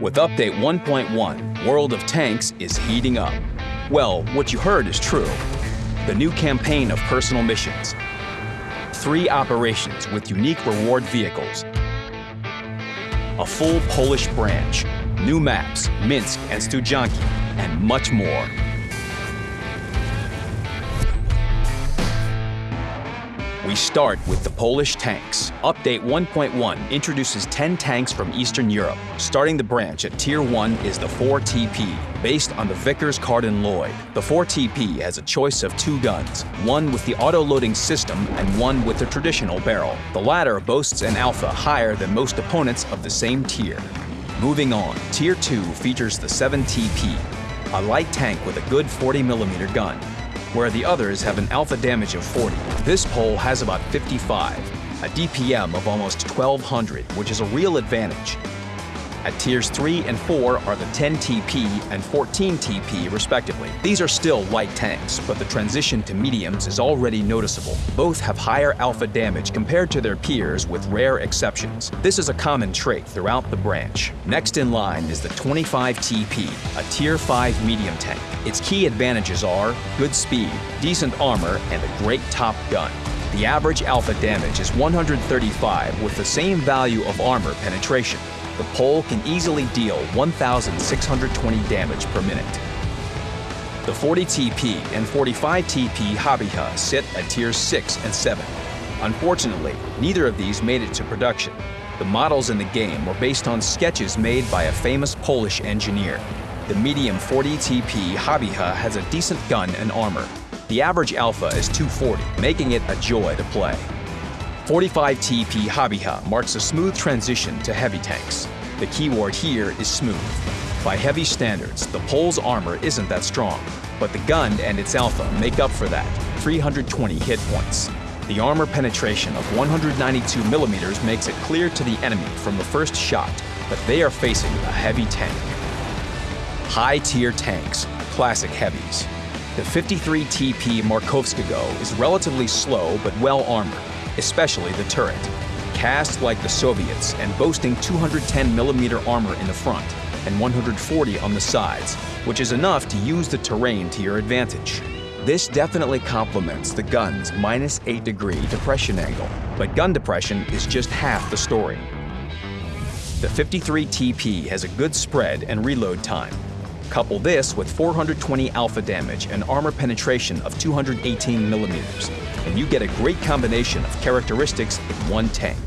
With Update 1.1, World of Tanks is heating up. Well, what you heard is true. The new campaign of personal missions. Three operations with unique reward vehicles. A full Polish branch, new maps, Minsk and Studzianki, and much more. We start with the Polish tanks. Update 1.1 introduces 10 tanks from Eastern Europe. Starting the branch at Tier 1 is the 4TP, based on the Vickers Carden-Loyd. The 4TP has a choice of two guns, one with the auto-loading system and one with the traditional barrel. The latter boasts an alpha higher than most opponents of the same tier. Moving on, Tier 2 features the 7TP, a light tank with a good 40mm gun where the others have an alpha damage of 40. This pole has about 55, a DPM of almost 1200, which is a real advantage. At tiers 3 and 4 are the 10 TP and 14 TP respectively. These are still light tanks, but the transition to mediums is already noticeable. Both have higher alpha damage compared to their peers with rare exceptions. This is a common trait throughout the branch. Next in line is the 25 TP, a tier 5 medium tank. Its key advantages are good speed, decent armor, and a great top gun. The average alpha damage is 135 with the same value of armor penetration the pole can easily deal 1,620 damage per minute. The 40 TP and 45 TP Habicha sit at tiers 6 and 7. Unfortunately, neither of these made it to production. The models in the game were based on sketches made by a famous Polish engineer. The medium 40 TP Habicha has a decent gun and armor. The average alpha is 240, making it a joy to play. 45 TP Habicha marks a smooth transition to heavy tanks. The keyword here is smooth. By heavy standards, the pole's armor isn't that strong, but the gun and its alpha make up for that, 320 hit points. The armor penetration of 192 millimeters makes it clear to the enemy from the first shot that they are facing a heavy tank. High-tier tanks, classic heavies. The 53 TP Markovskogo is relatively slow but well armored especially the turret. Cast like the Soviets and boasting 210mm armor in the front and 140 on the sides, which is enough to use the terrain to your advantage. This definitely complements the gun's minus 8 degree depression angle, but gun depression is just half the story. The 53 TP has a good spread and reload time. Couple this with 420 alpha damage and armor penetration of 218 millimeters, and you get a great combination of characteristics in one tank.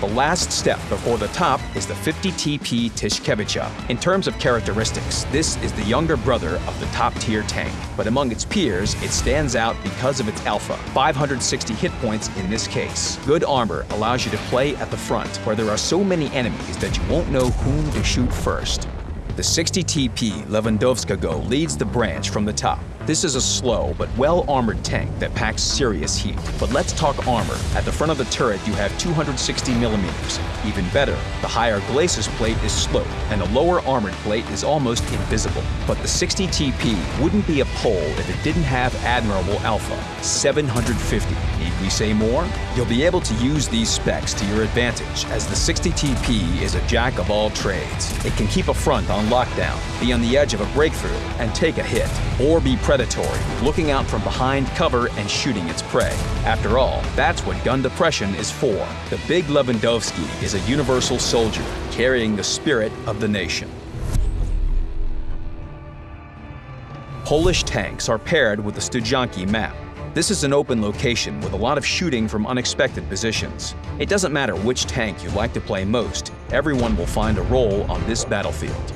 The last step before the top is the 50 TP Tyszkiewicza. In terms of characteristics, this is the younger brother of the top-tier tank, but among its peers, it stands out because of its alpha, 560 hit points in this case. Good armor allows you to play at the front, where there are so many enemies that you won't know whom to shoot first. The 60 TP Lewandowskiego leads the branch from the top. This is a slow but well-armored tank that packs serious heat. But let's talk armor. At the front of the turret you have 260 millimeters. Even better, the higher glacis plate is sloped and the lower armored plate is almost invisible. But the 60 TP wouldn't be a pole if it didn't have admirable alpha, 750. We say more? You'll be able to use these specs to your advantage as the 60 TP is a jack of all trades. It can keep a front on lockdown, be on the edge of a breakthrough, and take a hit, or be predatory, looking out from behind cover and shooting its prey. After all, that's what gun depression is for. The big Lewandowski is a universal soldier, carrying the spirit of the nation. Polish tanks are paired with the Studzianki map. This is an open location with a lot of shooting from unexpected positions. It doesn't matter which tank you like to play most, everyone will find a role on this battlefield.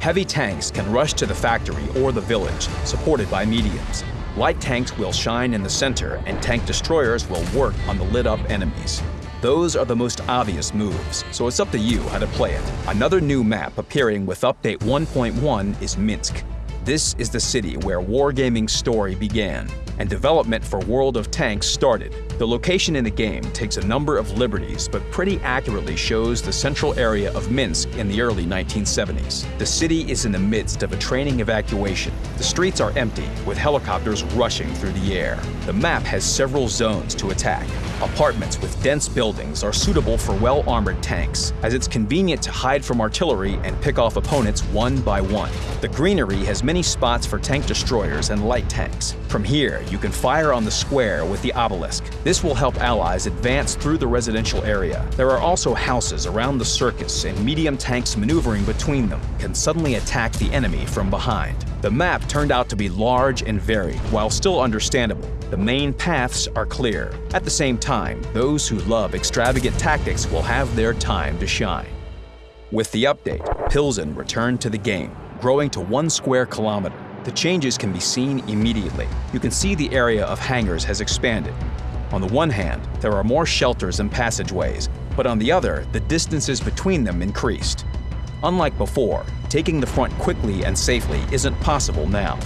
Heavy tanks can rush to the factory or the village, supported by mediums. Light tanks will shine in the center and tank destroyers will work on the lit-up enemies. Those are the most obvious moves, so it's up to you how to play it. Another new map appearing with Update 1.1 is Minsk. This is the city where Wargaming's story began, and development for World of Tanks started. The location in the game takes a number of liberties, but pretty accurately shows the central area of Minsk in the early 1970s. The city is in the midst of a training evacuation. The streets are empty, with helicopters rushing through the air. The map has several zones to attack. Apartments with dense buildings are suitable for well-armored tanks, as it's convenient to hide from artillery and pick off opponents one by one. The greenery has many spots for tank destroyers and light tanks. From here, you can fire on the square with the obelisk. This will help allies advance through the residential area. There are also houses around the circus, and medium tanks maneuvering between them can suddenly attack the enemy from behind. The map turned out to be large and varied, while still understandable. The main paths are clear. At the same time, those who love extravagant tactics will have their time to shine. With the update, Pilsen returned to the game, growing to one square kilometer. The changes can be seen immediately. You can see the area of hangars has expanded. On the one hand, there are more shelters and passageways, but on the other, the distances between them increased. Unlike before, taking the front quickly and safely isn't possible now.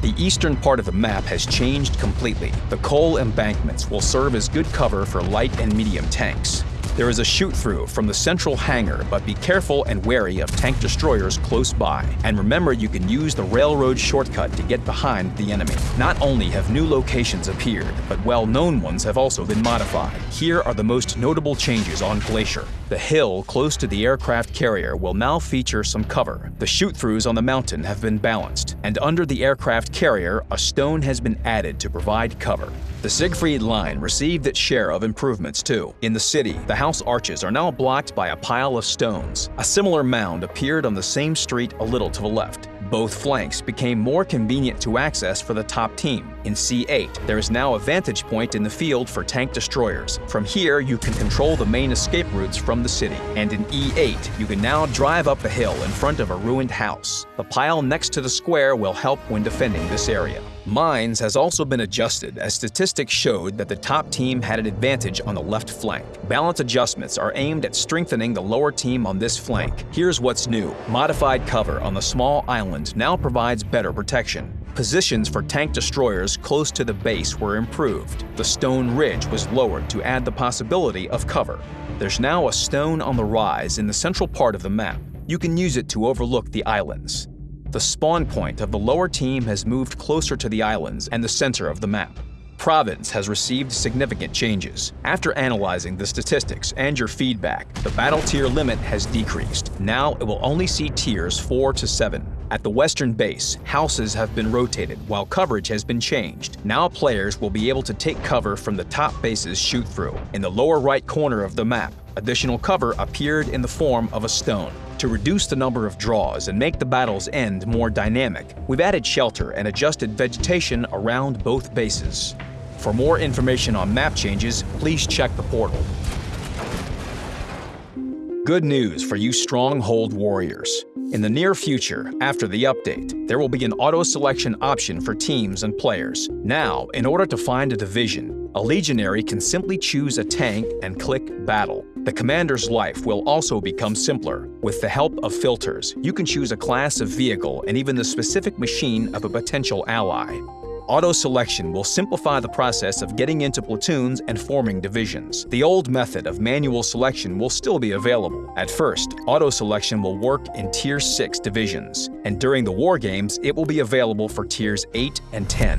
The eastern part of the map has changed completely. The coal embankments will serve as good cover for light and medium tanks. There is a shoot-through from the central hangar, but be careful and wary of tank destroyers close by. And remember you can use the railroad shortcut to get behind the enemy. Not only have new locations appeared, but well-known ones have also been modified. Here are the most notable changes on Glacier. The hill close to the aircraft carrier will now feature some cover. The shoot-throughs on the mountain have been balanced, and under the aircraft carrier, a stone has been added to provide cover. The Siegfried line received its share of improvements too. In the city, the house arches are now blocked by a pile of stones. A similar mound appeared on the same street a little to the left. Both flanks became more convenient to access for the top team. In C8, there is now a vantage point in the field for tank destroyers. From here, you can control the main escape routes from the city. And in E8, you can now drive up a hill in front of a ruined house. The pile next to the square will help when defending this area. Mines has also been adjusted as statistics showed that the top team had an advantage on the left flank. Balance adjustments are aimed at strengthening the lower team on this flank. Here's what's new. Modified cover on the small island now provides better protection. Positions for tank destroyers close to the base were improved. The stone ridge was lowered to add the possibility of cover. There's now a stone on the rise in the central part of the map. You can use it to overlook the islands. The spawn point of the lower team has moved closer to the islands and the center of the map. Province has received significant changes. After analyzing the statistics and your feedback, the battle tier limit has decreased. Now it will only see tiers 4 to 7. At the western base, houses have been rotated while coverage has been changed. Now players will be able to take cover from the top base's shoot-through. In the lower right corner of the map, additional cover appeared in the form of a stone. To reduce the number of draws and make the battle's end more dynamic, we've added shelter and adjusted vegetation around both bases. For more information on map changes, please check the portal. Good news for you Stronghold warriors. In the near future, after the update, there will be an auto-selection option for teams and players. Now, in order to find a division, a legionary can simply choose a tank and click Battle. The commander's life will also become simpler. With the help of filters, you can choose a class of vehicle and even the specific machine of a potential ally. Auto-selection will simplify the process of getting into platoons and forming divisions. The old method of manual selection will still be available. At first, auto-selection will work in Tier 6 divisions, and during the war games, it will be available for Tiers 8 and 10.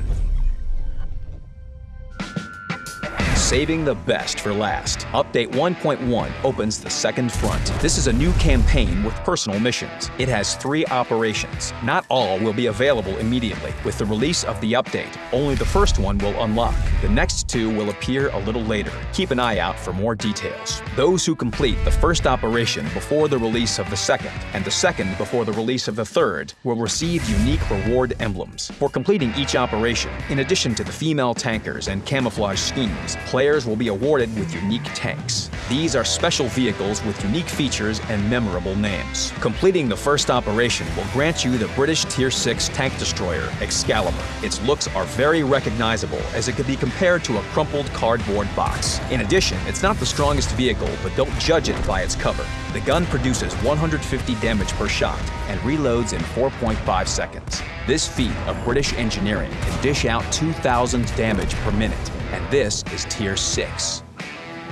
Saving the best for last. Update 1.1 opens the second front. This is a new campaign with personal missions. It has three operations. Not all will be available immediately. With the release of the update, only the first one will unlock. The next two will appear a little later. Keep an eye out for more details. Those who complete the first operation before the release of the second, and the second before the release of the third, will receive unique reward emblems. For completing each operation, in addition to the female tankers and camouflage schemes, players will be awarded with unique tanks. These are special vehicles with unique features and memorable names. Completing the first operation will grant you the British Tier 6 tank destroyer, Excalibur. Its looks are very recognizable as it could be compared to a crumpled cardboard box. In addition, it's not the strongest vehicle, but don't judge it by its cover. The gun produces 150 damage per shot and reloads in 4.5 seconds. This feat of British engineering can dish out 2,000 damage per minute and this is Tier 6.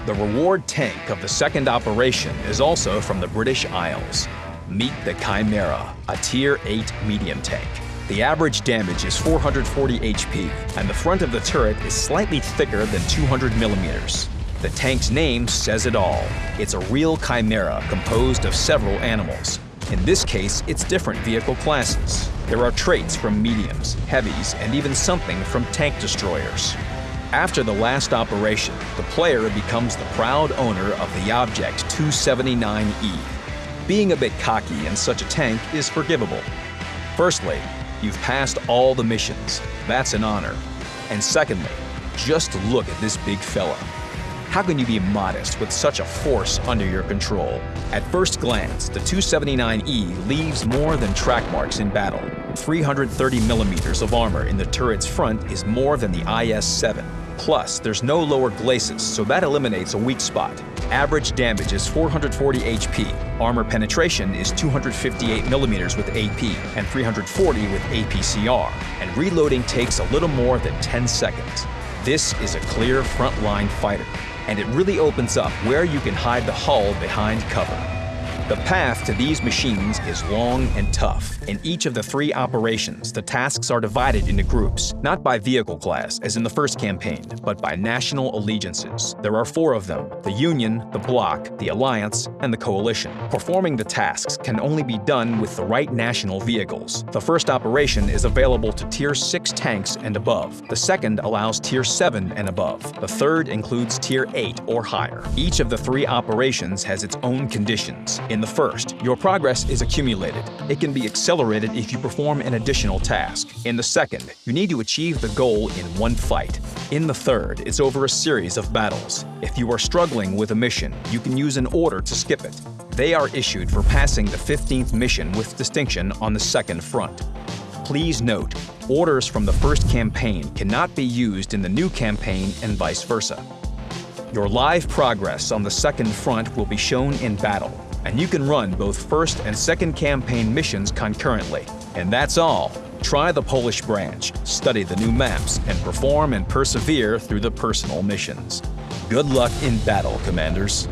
The reward tank of the second operation is also from the British Isles. Meet the Chimera, a Tier 8 medium tank. The average damage is 440 HP, and the front of the turret is slightly thicker than 200 millimeters. The tank's name says it all. It's a real chimera composed of several animals. In this case, it's different vehicle classes. There are traits from mediums, heavies, and even something from tank destroyers. After the last operation, the player becomes the proud owner of the Object 279E. Being a bit cocky in such a tank is forgivable. Firstly, You've passed all the missions. That's an honor. And secondly, just look at this big fella. How can you be modest with such a force under your control? At first glance, the 279E leaves more than track marks in battle. 330 millimeters of armor in the turret's front is more than the IS-7. Plus, there's no lower glacis, so that eliminates a weak spot. Average damage is 440 HP. Armor penetration is 258 millimeters with AP and 340 with APCR. And reloading takes a little more than 10 seconds. This is a clear frontline fighter, and it really opens up where you can hide the hull behind cover. The path to these machines is long and tough. In each of the three operations, the tasks are divided into groups, not by vehicle class, as in the first campaign, but by national allegiances. There are four of them, the Union, the Bloc, the Alliance, and the Coalition. Performing the tasks can only be done with the right national vehicles. The first operation is available to Tier 6 tanks and above. The second allows Tier 7 and above. The third includes Tier 8 or higher. Each of the three operations has its own conditions. In the first, your progress is accumulated. It can be accelerated if you perform an additional task. In the second, you need to achieve the goal in one fight. In the third, it's over a series of battles. If you are struggling with a mission, you can use an order to skip it. They are issued for passing the 15th mission with distinction on the second front. Please note, orders from the first campaign cannot be used in the new campaign and vice versa. Your live progress on the second front will be shown in battle and you can run both first and second campaign missions concurrently. And that's all. Try the Polish branch, study the new maps, and perform and persevere through the personal missions. Good luck in battle, Commanders.